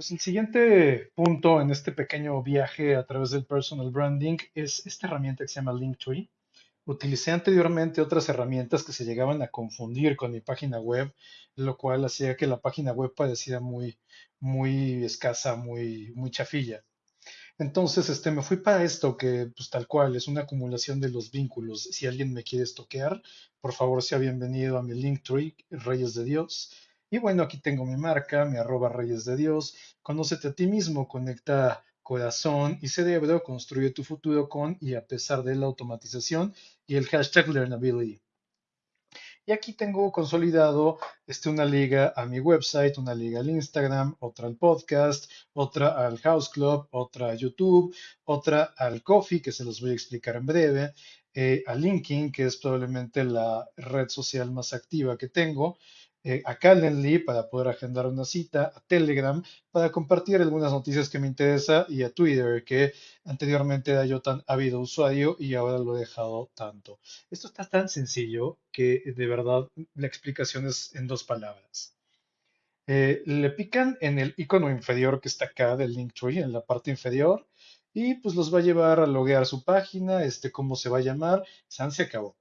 Pues el siguiente punto en este pequeño viaje a través del personal branding es esta herramienta que se llama Linktree. Utilicé anteriormente otras herramientas que se llegaban a confundir con mi página web, lo cual hacía que la página web pareciera muy, muy escasa, muy, muy chafilla. Entonces, este, me fui para esto que, pues tal cual, es una acumulación de los vínculos. Si alguien me quiere estoquear, por favor, sea bienvenido a mi Linktree, Reyes de Dios. Y bueno, aquí tengo mi marca, mi arroba Reyes de Dios. Conócete a ti mismo, conecta corazón y cerebro, construye tu futuro con y a pesar de la automatización y el hashtag Learnability. Y aquí tengo consolidado este, una liga a mi website, una liga al Instagram, otra al podcast, otra al House Club, otra a YouTube, otra al Coffee, que se los voy a explicar en breve, eh, a LinkedIn, que es probablemente la red social más activa que tengo, eh, a Calendly para poder agendar una cita, a Telegram para compartir algunas noticias que me interesa y a Twitter que anteriormente era yo tan ávido usuario y ahora lo he dejado tanto. Esto está tan sencillo que de verdad la explicación es en dos palabras. Eh, le pican en el icono inferior que está acá del Linktree, en la parte inferior, y pues los va a llevar a loguear su página, este, cómo se va a llamar, San se acabó.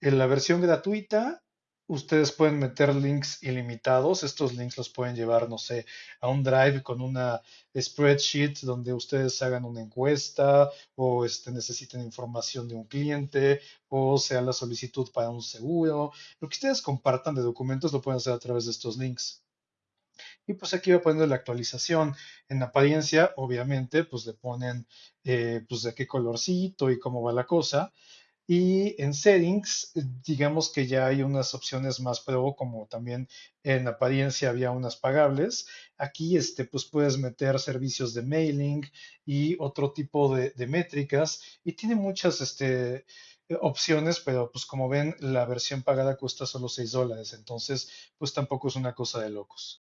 En la versión gratuita Ustedes pueden meter links ilimitados. Estos links los pueden llevar, no sé, a un drive con una spreadsheet donde ustedes hagan una encuesta o este, necesiten información de un cliente o sea la solicitud para un seguro. Lo que ustedes compartan de documentos lo pueden hacer a través de estos links. Y pues aquí va poniendo la actualización. En apariencia, obviamente, pues le ponen eh, pues de qué colorcito y cómo va la cosa. Y en settings, digamos que ya hay unas opciones más pro, como también en apariencia había unas pagables. Aquí, este, pues puedes meter servicios de mailing y otro tipo de, métricas. Y tiene muchas, este, opciones, pero pues como ven, la versión pagada cuesta solo 6 dólares. Entonces, pues tampoco es una cosa de locos.